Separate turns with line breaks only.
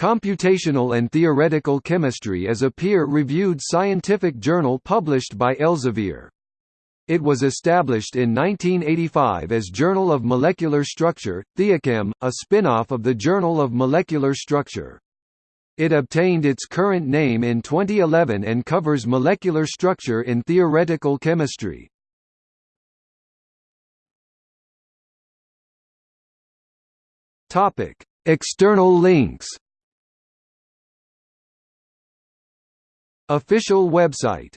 Computational and Theoretical Chemistry is a peer-reviewed scientific journal published by Elsevier. It was established in 1985 as Journal of Molecular Structure, Theochem, a spin-off of the Journal of Molecular Structure. It obtained its current name in 2011 and covers molecular structure in theoretical chemistry. External links. Official website